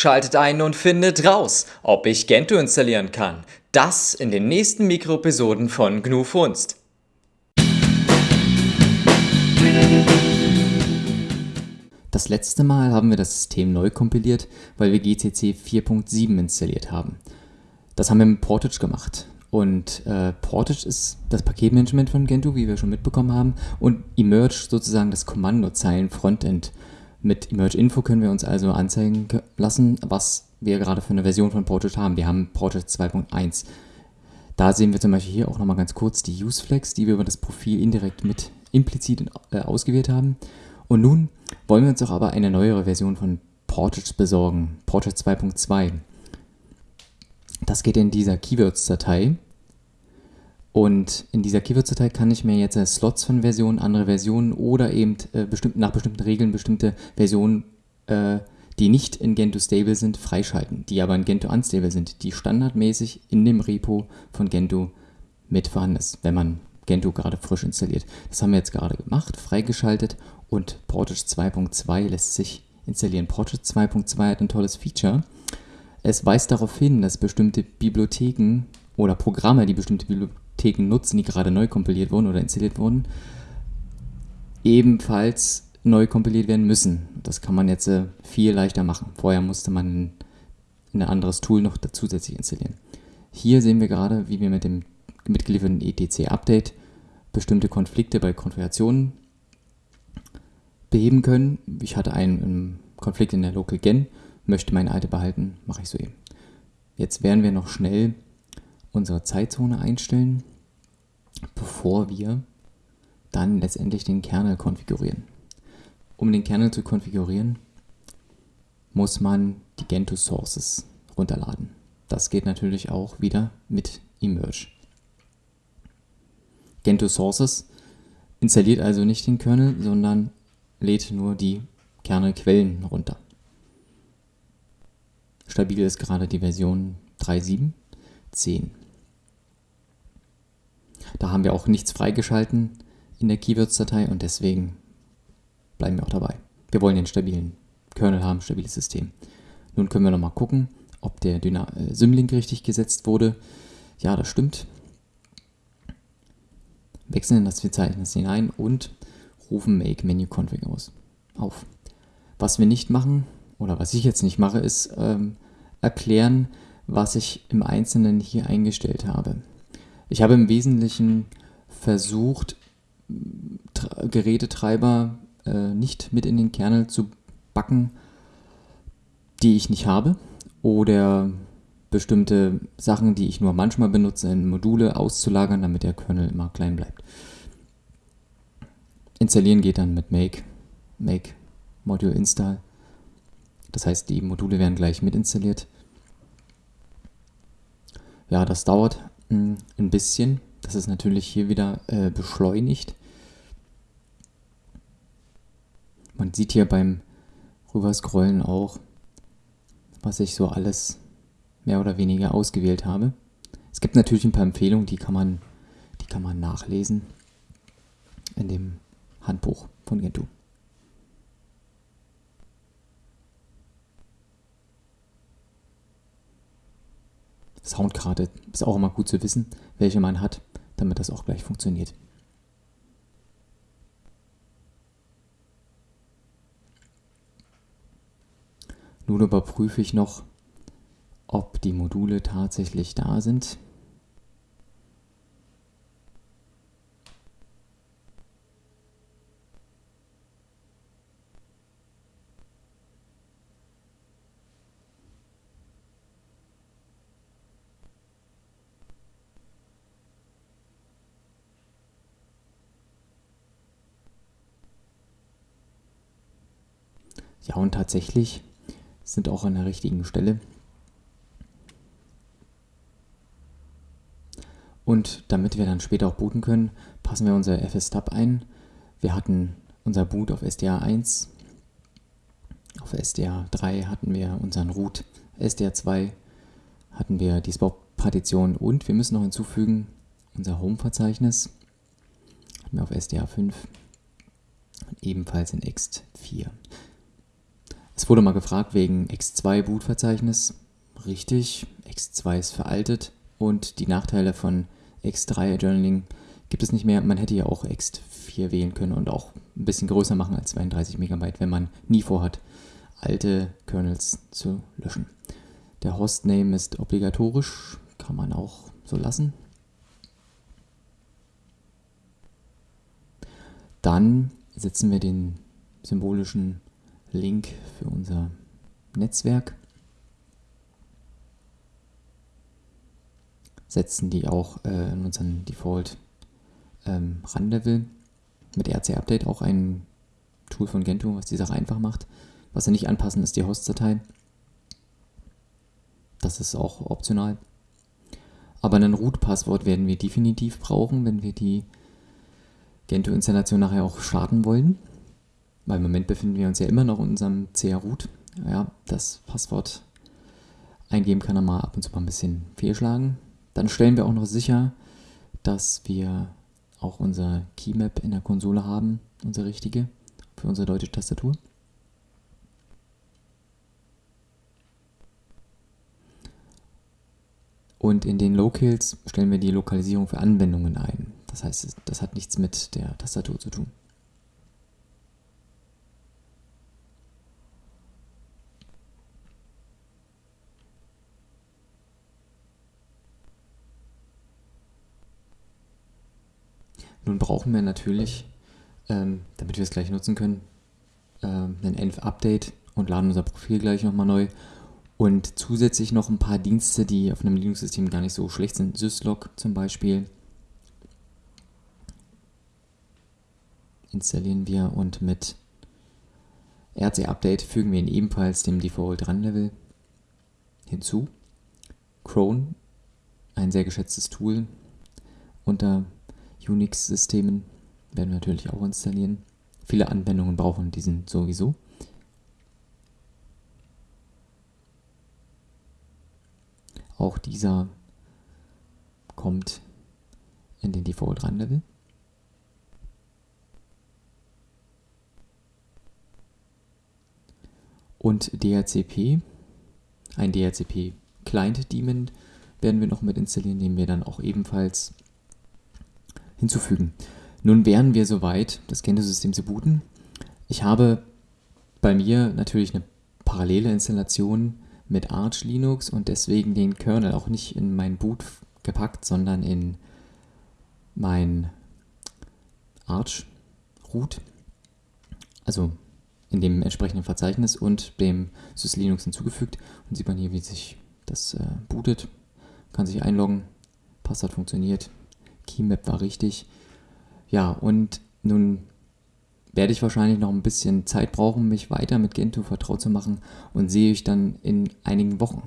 Schaltet ein und findet raus, ob ich Gentoo installieren kann. Das in den nächsten Mikroepisoden von GNU Funst. Das letzte Mal haben wir das System neu kompiliert, weil wir GCC 4.7 installiert haben. Das haben wir mit Portage gemacht. Und äh, Portage ist das Paketmanagement von Gentoo, wie wir schon mitbekommen haben, und Emerge sozusagen das Kommandozeilen-Frontend. Mit Emerge Info können wir uns also anzeigen lassen, was wir gerade für eine Version von Portage haben. Wir haben Portage 2.1. Da sehen wir zum Beispiel hier auch nochmal ganz kurz die UseFlex, die wir über das Profil indirekt mit implizit äh, ausgewählt haben. Und nun wollen wir uns auch aber eine neuere Version von Portage besorgen, Portage 2.2. Das geht in dieser Keywords-Datei. Und in dieser Keywords-Datei kann ich mir jetzt äh, Slots von Versionen, andere Versionen oder eben äh, bestimmt, nach bestimmten Regeln bestimmte Versionen, äh, die nicht in Gentoo stable sind, freischalten, die aber in Gentoo unstable sind, die standardmäßig in dem Repo von Gentoo mit vorhanden ist, wenn man Gentoo gerade frisch installiert. Das haben wir jetzt gerade gemacht, freigeschaltet und Portage 2.2 lässt sich installieren. Portage 2.2 hat ein tolles Feature. Es weist darauf hin, dass bestimmte Bibliotheken oder Programme, die bestimmte Bibliotheken nutzen, die gerade neu kompiliert wurden oder installiert wurden, ebenfalls neu kompiliert werden müssen. Das kann man jetzt äh, viel leichter machen. Vorher musste man ein anderes Tool noch zusätzlich installieren. Hier sehen wir gerade, wie wir mit dem mitgelieferten etc-Update bestimmte Konflikte bei Konfigurationen beheben können. Ich hatte einen Konflikt in der Local Gen möchte meine alte behalten, mache ich so eben. Jetzt werden wir noch schnell unsere Zeitzone einstellen, bevor wir dann letztendlich den Kernel konfigurieren. Um den Kernel zu konfigurieren, muss man die Gentoo Sources runterladen. Das geht natürlich auch wieder mit Emerge. Gentoo Sources installiert also nicht den Kernel, sondern lädt nur die Kernelquellen runter. Stabil ist gerade die Version 3.7.10. Da haben wir auch nichts freigeschalten in der Keywords-Datei und deswegen bleiben wir auch dabei. Wir wollen den stabilen Kernel haben, stabiles System. Nun können wir nochmal gucken, ob der Dyna äh, Symlink richtig gesetzt wurde. Ja, das stimmt. Wechseln das Verzeichnis hinein und rufen Make Menu Config aus. Auf. Was wir nicht machen, oder was ich jetzt nicht mache, ist ähm, erklären, was ich im Einzelnen hier eingestellt habe. Ich habe im Wesentlichen versucht, Gerätetreiber äh, nicht mit in den Kernel zu backen, die ich nicht habe oder bestimmte Sachen, die ich nur manchmal benutze, in Module auszulagern, damit der Kernel immer klein bleibt. Installieren geht dann mit make, make module install das heißt, die Module werden gleich mit installiert. Ja, das dauert ein bisschen. Das ist natürlich hier wieder äh, beschleunigt. Man sieht hier beim Rüberscrollen auch, was ich so alles mehr oder weniger ausgewählt habe. Es gibt natürlich ein paar Empfehlungen, die kann man, die kann man nachlesen in dem Handbuch von Gentoo. Soundkarte ist auch immer gut zu wissen, welche man hat, damit das auch gleich funktioniert. Nun überprüfe ich noch, ob die Module tatsächlich da sind. Ja, und tatsächlich sind auch an der richtigen Stelle. Und damit wir dann später auch booten können, passen wir unser FS-Tab ein. Wir hatten unser Boot auf SDA 1, auf SDA 3 hatten wir unseren Root, SDA 2 hatten wir die Spot-Partition und wir müssen noch hinzufügen unser Home-Verzeichnis hatten wir auf SDA 5 und ebenfalls in ext 4. Es wurde mal gefragt wegen X2 Bootverzeichnis. Richtig, X2 ist veraltet und die Nachteile von X3 Journaling gibt es nicht mehr. Man hätte ja auch X4 wählen können und auch ein bisschen größer machen als 32 MB, wenn man nie vorhat, alte Kernels zu löschen. Der Hostname ist obligatorisch, kann man auch so lassen. Dann setzen wir den symbolischen Link für unser Netzwerk. Setzen die auch äh, in unseren Default ähm, Run-Level mit RC Update auch ein Tool von Gentoo, was die Sache einfach macht. Was wir nicht anpassen, ist die Host-Datei. Das ist auch optional. Aber ein Root-Passwort werden wir definitiv brauchen, wenn wir die Gentoo-Installation nachher auch starten wollen. Weil im Moment befinden wir uns ja immer noch in unserem CR-Root. Ja, das Passwort eingeben kann er mal ab und zu mal ein bisschen fehlschlagen. Dann stellen wir auch noch sicher, dass wir auch unser Keymap in der Konsole haben, unsere richtige, für unsere deutsche Tastatur. Und in den Locals stellen wir die Lokalisierung für Anwendungen ein. Das heißt, das hat nichts mit der Tastatur zu tun. Nun brauchen wir natürlich, ähm, damit wir es gleich nutzen können, ähm, ein Env-Update und laden unser Profil gleich nochmal neu. Und zusätzlich noch ein paar Dienste, die auf einem Linux-System gar nicht so schlecht sind. Syslog zum Beispiel. Installieren wir und mit RC-Update fügen wir ihn ebenfalls dem Default Run-Level hinzu. Chrome, ein sehr geschätztes Tool unter Unix-Systemen werden wir natürlich auch installieren. Viele Anwendungen brauchen diesen sowieso. Auch dieser kommt in den Default Run Level. Und DHCP, ein DHCP Client Daemon werden wir noch mit installieren, den wir dann auch ebenfalls hinzufügen. Nun wären wir soweit, das Gentoo-System zu booten. Ich habe bei mir natürlich eine parallele Installation mit Arch Linux und deswegen den Kernel auch nicht in mein Boot gepackt, sondern in mein Arch Root, also in dem entsprechenden Verzeichnis und dem SysLinux hinzugefügt. Und sieht man hier, wie sich das äh, bootet. Kann sich einloggen, Passwort funktioniert, Keymap war richtig. Ja, und nun werde ich wahrscheinlich noch ein bisschen Zeit brauchen, mich weiter mit Gentoo vertraut zu machen und sehe ich dann in einigen Wochen.